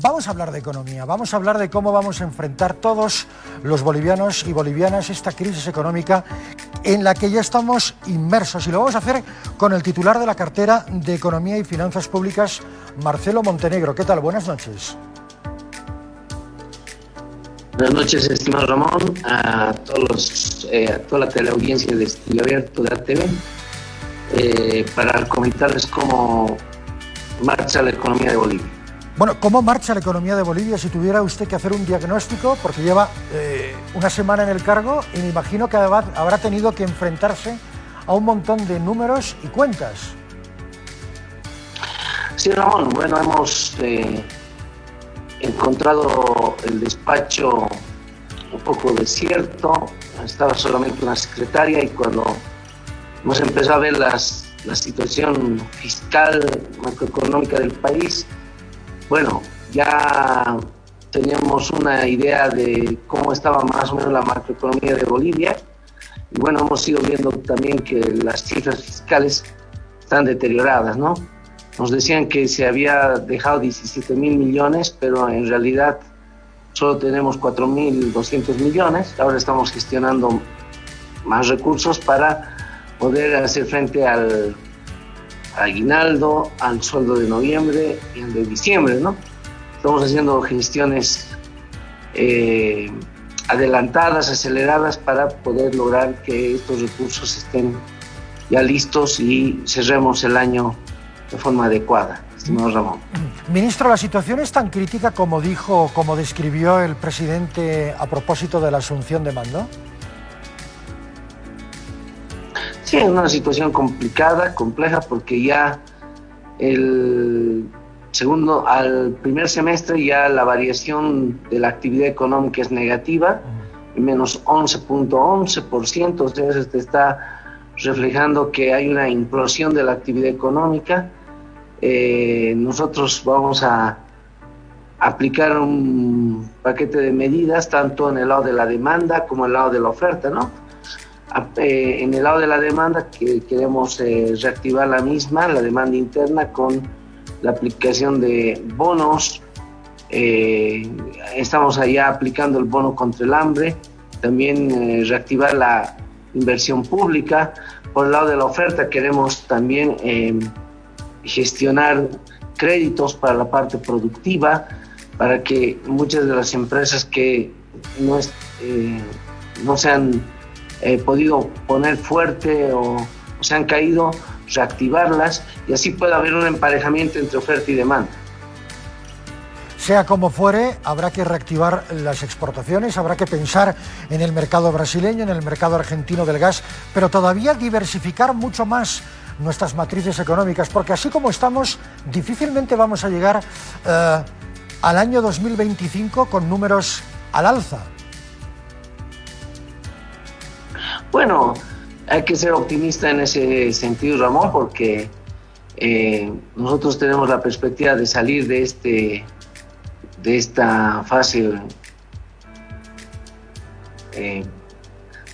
Vamos a hablar de economía, vamos a hablar de cómo vamos a enfrentar todos los bolivianos y bolivianas esta crisis económica en la que ya estamos inmersos y lo vamos a hacer con el titular de la cartera de Economía y Finanzas Públicas, Marcelo Montenegro. ¿Qué tal? Buenas noches. Buenas noches, estimado Ramón, a, todos eh, a toda la teleaudiencia de Estilo Abierto de ATV, eh, para comentarles cómo marcha la economía de Bolivia. Bueno, ¿cómo marcha la economía de Bolivia si tuviera usted que hacer un diagnóstico? Porque lleva eh, una semana en el cargo y me imagino que habrá tenido que enfrentarse a un montón de números y cuentas. Sí, Ramón, bueno, hemos eh, encontrado el despacho un poco desierto, estaba solamente una secretaria y cuando hemos empezado a ver las, la situación fiscal, macroeconómica del país, bueno, ya teníamos una idea de cómo estaba más o menos la macroeconomía de Bolivia y bueno, hemos ido viendo también que las cifras fiscales están deterioradas, ¿no? Nos decían que se había dejado 17 mil millones, pero en realidad solo tenemos 4 mil 200 millones. Ahora estamos gestionando más recursos para poder hacer frente al aguinaldo, al sueldo de noviembre y al de diciembre, ¿no? Estamos haciendo gestiones eh, adelantadas, aceleradas para poder lograr que estos recursos estén ya listos y cerremos el año de forma adecuada, estimado Ramón. Ministro, ¿la situación es tan crítica como dijo, como describió el presidente a propósito de la asunción de mando? Sí, es una situación complicada, compleja, porque ya el segundo, al primer semestre ya la variación de la actividad económica es negativa, menos 11.11%, o sea, se está reflejando que hay una implosión de la actividad económica. Eh, nosotros vamos a aplicar un paquete de medidas tanto en el lado de la demanda como en el lado de la oferta, ¿no? Eh, en el lado de la demanda que queremos eh, reactivar la misma, la demanda interna con la aplicación de bonos. Eh, estamos allá aplicando el bono contra el hambre, también reactivar la inversión pública. Por el lado de la oferta queremos también gestionar créditos para la parte productiva, para que muchas de las empresas que no, no sean eh, podido poner fuerte o, se han caído, reactivarlas y así puede haber un emparejamiento entre oferta y demanda. Sea como fuere, habrá que reactivar las exportaciones, habrá que pensar en el mercado brasileño, en el mercado argentino del gas, pero todavía diversificar mucho más nuestras matrices económicas, porque así como estamos, difícilmente vamos a llegar eh, al año 2025 con números al alza. Bueno, hay que ser optimista en ese sentido, Ramón, porque eh, nosotros tenemos la perspectiva de salir de este de esta fase eh,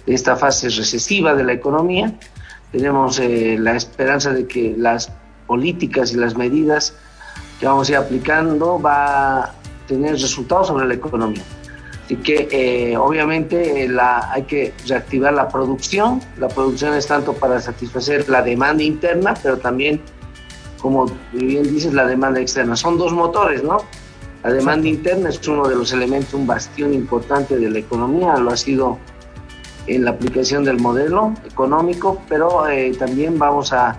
de esta fase recesiva de la economía. Tenemos eh, la esperanza de que las políticas y las medidas que vamos a ir aplicando va a tener resultados sobre la economía. Así que eh, obviamente eh, la, hay que reactivar la producción. La producción es tanto para satisfacer la demanda interna, pero también, como bien dices, la demanda externa. Son dos motores, ¿no? La demanda interna es uno de los elementos, un bastión importante de la economía, lo ha sido en la aplicación del modelo económico, pero eh, también vamos a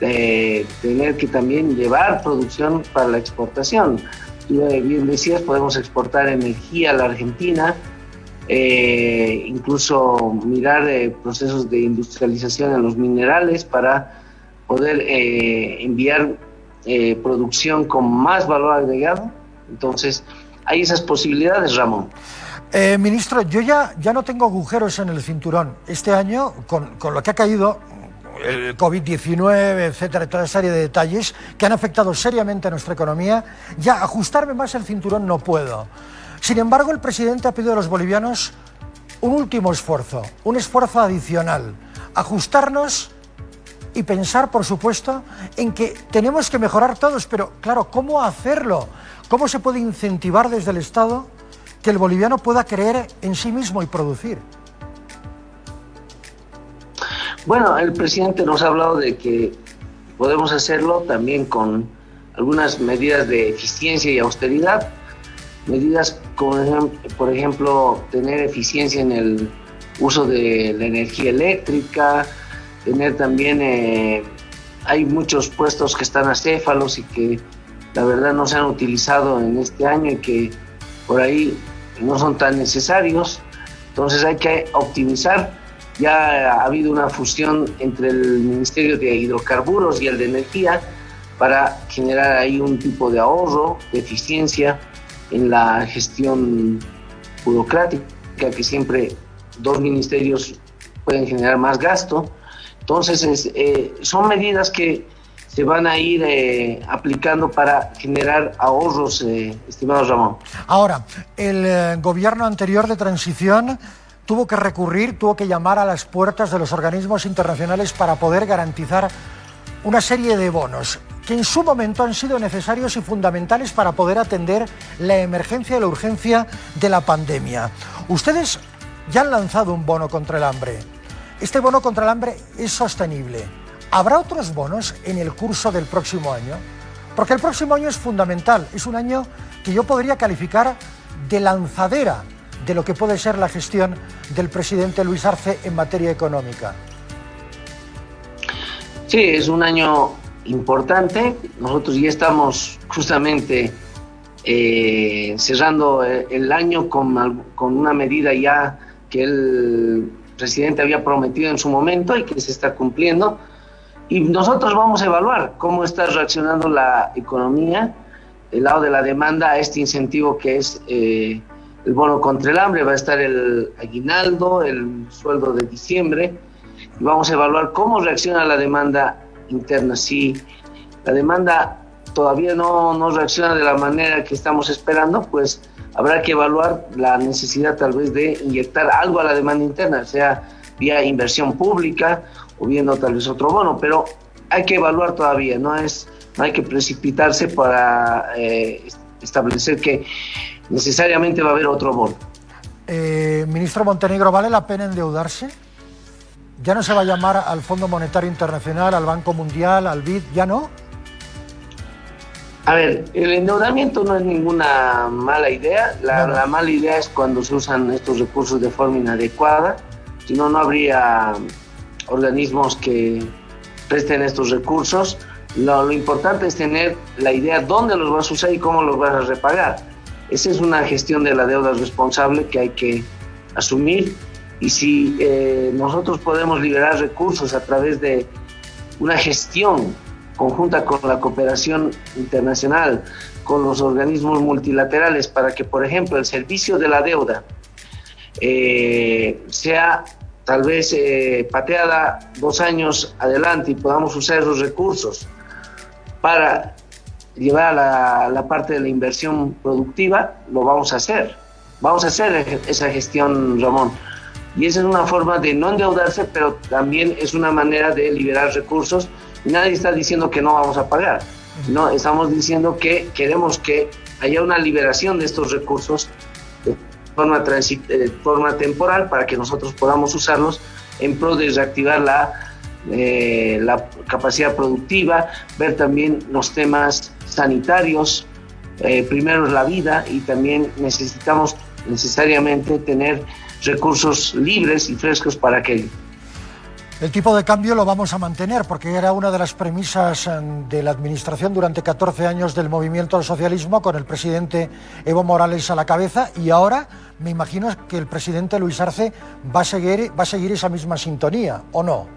tener que también llevar producción para la exportación bien decías, podemos exportar energía a la Argentina, eh, incluso mirar eh, procesos de industrialización en los minerales para poder eh, enviar producción con más valor agregado. Entonces, hay esas posibilidades, Ramón. ministro, yo ya, ya no tengo agujeros en el cinturón. Este año, con, con lo que ha caído, el COVID-19, etcétera, toda esa serie de detalles que han afectado seriamente a nuestra economía, ya ajustarme más el cinturón no puedo. Sin embargo, el presidente ha pedido a los bolivianos un último esfuerzo, un esfuerzo adicional, ajustarnos y pensar, por supuesto, en que tenemos que mejorar todos, pero claro, ¿cómo hacerlo? ¿Cómo se puede incentivar desde el Estado que el boliviano pueda creer en sí mismo y producir? Bueno, el presidente nos ha hablado de que podemos hacerlo también con algunas medidas de eficiencia y austeridad, medidas como por ejemplo tener eficiencia en el uso de la energía eléctrica, tener también, eh, hay muchos puestos que están acéfalos y que la verdad no se han utilizado en este año y que por ahí no son tan necesarios, entonces hay que optimizar ya ha habido una fusión entre el Ministerio de Hidrocarburos y el de Energía para generar ahí un tipo de ahorro, de eficiencia en la gestión burocrática, que siempre dos ministerios pueden generar más gasto. Entonces, eh, son medidas que se van a ir eh, aplicando para generar ahorros, eh, estimado Ramón. Ahora, el gobierno anterior de transición tuvo que recurrir, tuvo que llamar a las puertas de los organismos internacionales para poder garantizar una serie de bonos que en su momento han sido necesarios y fundamentales para poder atender la emergencia y la urgencia de la pandemia. Ustedes ya han lanzado un bono contra el hambre. Este bono contra el hambre es sostenible. ¿Habrá otros bonos en el curso del próximo año? Porque el próximo año es fundamental, es un año que yo podría calificar de lanzadera de lo que puede ser la gestión del presidente Luis Arce en materia económica. Sí, es un año importante. Nosotros ya estamos justamente eh, cerrando el año con, con una medida ya que el presidente había prometido en su momento y que se está cumpliendo. Y nosotros vamos a evaluar cómo está reaccionando la economía, el lado de la demanda a este incentivo que es eh, el bono contra el hambre, va a estar el aguinaldo, el sueldo de diciembre, y vamos a evaluar cómo reacciona la demanda interna. Si la demanda todavía no, no reacciona de la manera que estamos esperando, pues habrá que evaluar la necesidad tal vez de inyectar algo a la demanda interna, sea vía inversión pública o viendo tal vez otro bono, pero hay que evaluar todavía, no es no hay que precipitarse para eh, establecer que necesariamente va a haber otro bono. Eh, ministro Montenegro, ¿vale la pena endeudarse? ¿Ya no se va a llamar al Fondo Monetario Internacional, al Banco Mundial, al BID? ¿Ya no? A ver, el endeudamiento no es ninguna mala idea. La, la, mala idea es cuando se usan estos recursos de forma inadecuada. Si no, no habría organismos que presten estos recursos. Lo, lo, importante es tener la idea dónde los vas a usar y cómo los vas a repagar. Esa es una gestión de la deuda responsable que hay que asumir. Y si eh, nosotros podemos liberar recursos a través de una gestión conjunta con la cooperación internacional, con los organismos multilaterales, para que, por ejemplo, el servicio de la deuda eh, sea tal vez eh, pateada dos años adelante y podamos usar esos recursos para llevar a la, parte de la inversión productiva, lo vamos a hacer. Vamos a hacer esa gestión, Ramón. Y esa es una forma de no endeudarse, pero también es una manera de liberar recursos. nadie está diciendo que no vamos a pagar. No, estamos diciendo que queremos que haya una liberación de estos recursos de forma, de forma temporal para que nosotros podamos usarlos en pro de reactivar la, eh, la capacidad productiva, ver también los temas sanitarios, eh, primero la vida y también necesitamos necesariamente tener recursos libres y frescos para aquello. El tipo de cambio lo vamos a mantener porque era una de las premisas eh, de la administración durante 14 años del movimiento al socialismo con el presidente Evo Morales a la cabeza y ahora me imagino que el presidente Luis Arce va a seguir, va a seguir esa misma sintonía, ¿o no?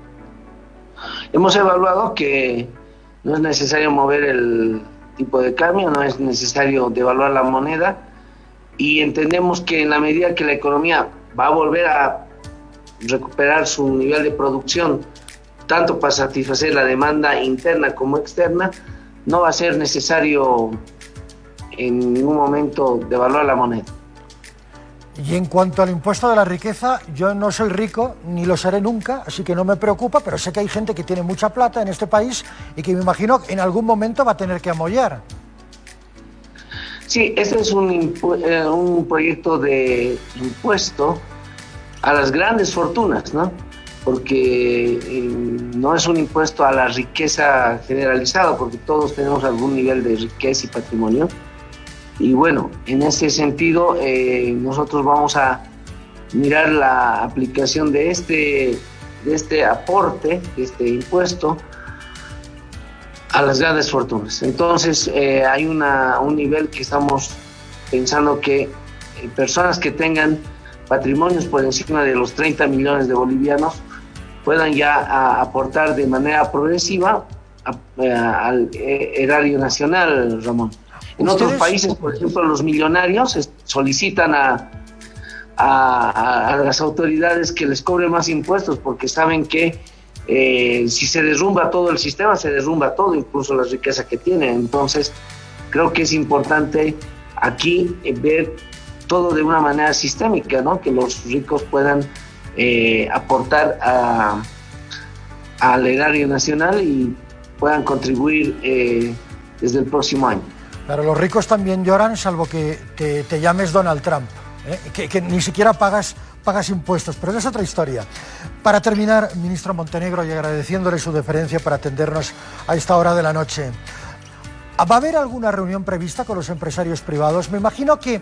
Hemos evaluado que no es necesario mover el, tipo de cambio, no es necesario devaluar la moneda y entendemos que en la medida que la economía va a volver a recuperar su nivel de producción, tanto para satisfacer la demanda interna como externa, no va a ser necesario en ningún momento devaluar la moneda. Y en cuanto al impuesto de la riqueza, yo no soy rico ni lo seré nunca, así que no me preocupa, pero sé que hay gente que tiene mucha plata en este país y que me imagino en algún momento va a tener que amollar. Sí, este es un, eh, un proyecto de impuesto a las grandes fortunas, ¿no? Porque eh, no es un impuesto a la riqueza generalizada, porque todos tenemos algún nivel de riqueza y patrimonio. Y bueno, en ese sentido, eh, nosotros vamos a mirar la aplicación de este, de este aporte, de este impuesto, a las grandes fortunas. Entonces, eh, hay una, un nivel que estamos pensando que personas que tengan patrimonios por encima de los 30 millones de bolivianos puedan ya aportar de manera progresiva al eh, erario nacional, Ramón. En otros países, por ejemplo, los millonarios solicitan a, a, las autoridades que les cobren más impuestos porque saben que eh, si se derrumba todo el sistema, se derrumba todo, incluso la riqueza que tiene. Entonces, creo que es importante aquí ver todo de una manera sistémica, ¿no? Que los ricos puedan eh, aportar al erario nacional y puedan contribuir eh, desde el próximo año. Pero los ricos también lloran, salvo que te, llames Donald Trump, ¿eh? que, ni siquiera pagas, pagas impuestos, pero es otra historia. Para terminar, ministro Montenegro, y agradeciéndole su deferencia para atendernos a esta hora de la noche, ¿Va a haber alguna reunión prevista con los empresarios privados? Me imagino que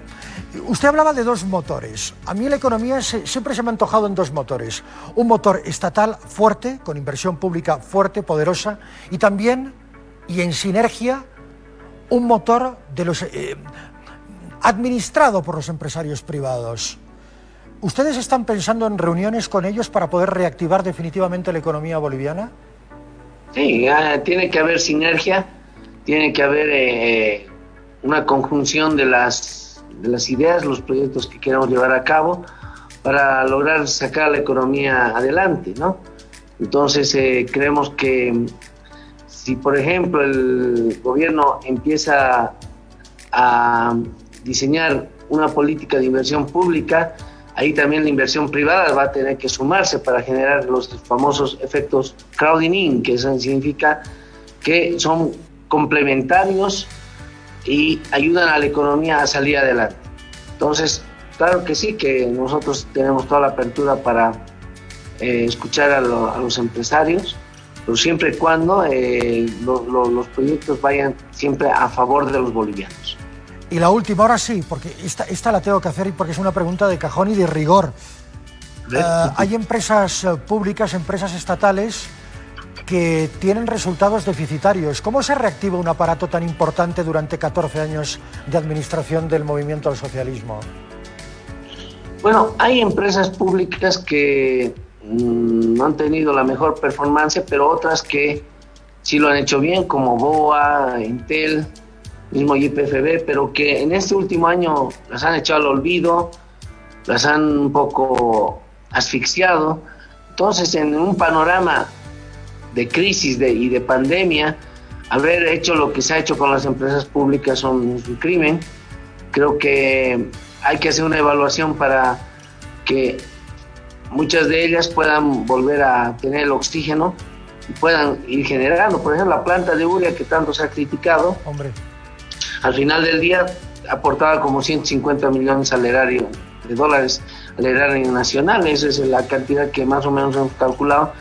usted hablaba de dos motores. A mí la economía siempre se me ha antojado en dos motores. Un motor estatal fuerte, con inversión pública fuerte, poderosa, y también, y en sinergia, un motor de los, eh, administrado por los empresarios privados. ¿Ustedes están pensando en reuniones con ellos para poder reactivar definitivamente la economía boliviana? Sí, tiene que haber sinergia tiene que haber eh, una conjunción de las, de las ideas, los proyectos que queremos llevar a cabo para lograr sacar la economía adelante, ¿no? Entonces eh, creemos que si por ejemplo el gobierno empieza a diseñar una política de inversión pública, ahí también la inversión privada va a tener que sumarse para generar los famosos efectos crowding in, que eso significa que son complementarios y ayudan a la economía a salir adelante. Entonces, claro que sí, que nosotros tenemos toda la apertura para eh, escuchar a, los empresarios, pero siempre y cuando eh, los proyectos vayan siempre a favor de los bolivianos. Y la última, ahora sí, porque esta, esta la tengo que hacer porque es una pregunta de cajón y de rigor. Eh, hay empresas públicas, empresas estatales, que tienen resultados deficitarios. ¿Cómo se reactiva un aparato tan importante durante 14 años de administración del movimiento al socialismo? Bueno, hay empresas públicas que no han tenido la mejor performance, pero otras que sí lo han hecho bien, como BOA, Intel, mismo YPFB, pero que en este último año las han echado al olvido, las han un poco asfixiado. Entonces, en un panorama de crisis y de pandemia, haber hecho lo que se ha hecho con las empresas públicas son un crimen. Creo que hay que hacer una evaluación para que muchas de ellas puedan volver a tener el oxígeno y puedan ir generando. Por ejemplo, la planta de Uria que tanto se ha criticado, Hombre. al final del día aportaba como 150 millones al erario de dólares al erario nacional. Esa es la cantidad que más o menos hemos calculado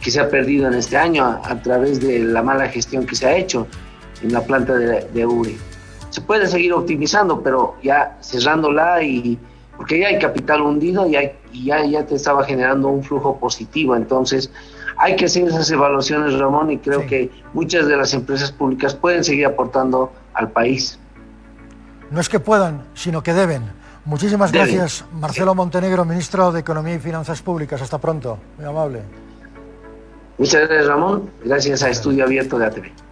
que se ha perdido en este año a, través de la mala gestión que se ha hecho en la planta de, de URI. Se puede seguir optimizando, pero ya cerrándola y porque ya hay capital hundido y, hay, ya, ya te estaba generando un flujo positivo. Entonces, hay que hacer esas evaluaciones, Ramón, y creo que muchas de las empresas públicas pueden seguir aportando al país. No es que puedan, sino que deben. Muchísimas gracias, Marcelo Montenegro, ministro de Economía y Finanzas Públicas. Hasta pronto. Muy amable. Muchas gracias, Ramón. Gracias a Estudio Abierto de ATV.